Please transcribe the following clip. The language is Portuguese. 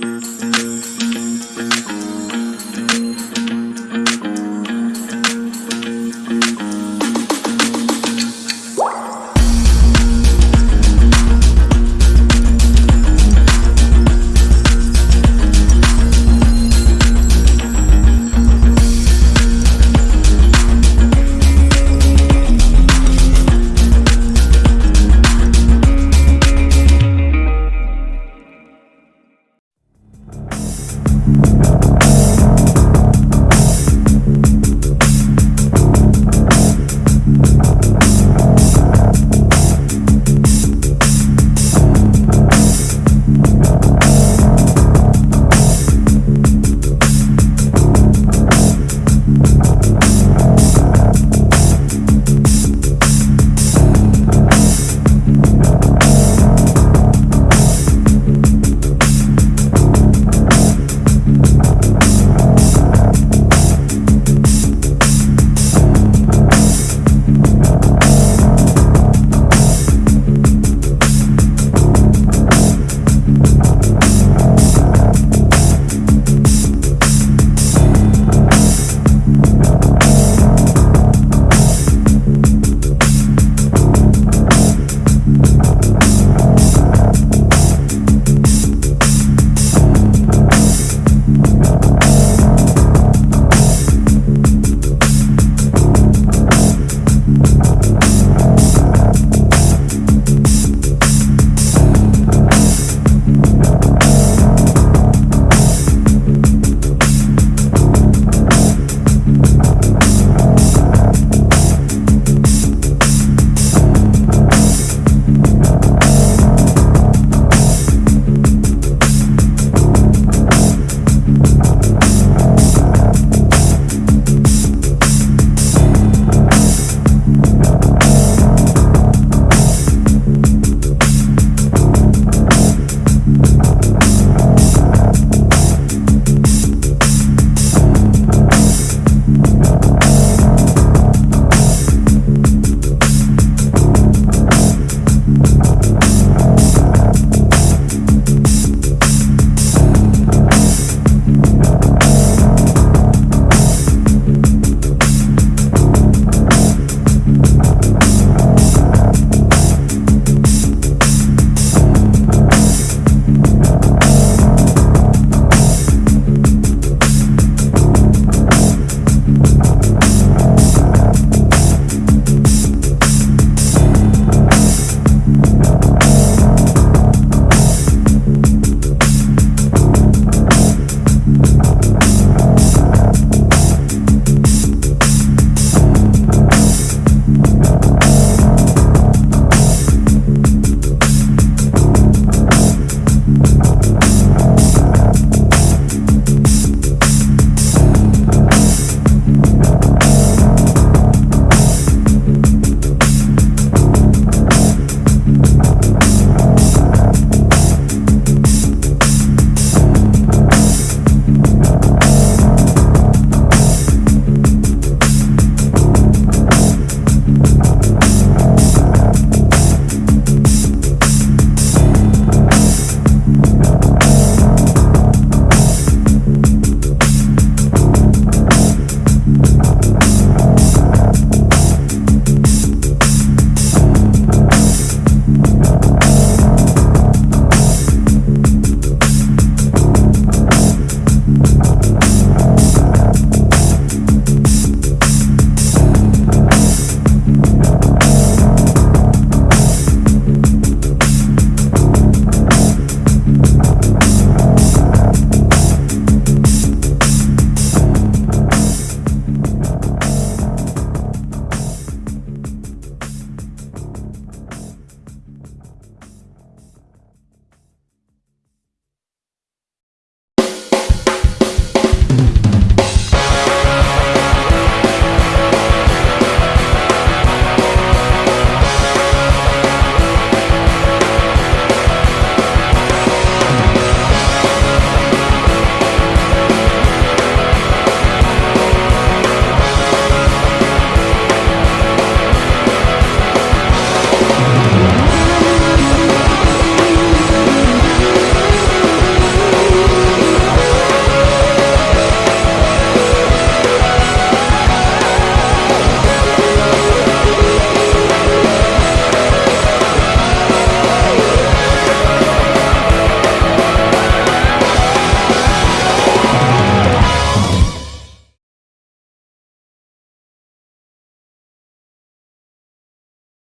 Música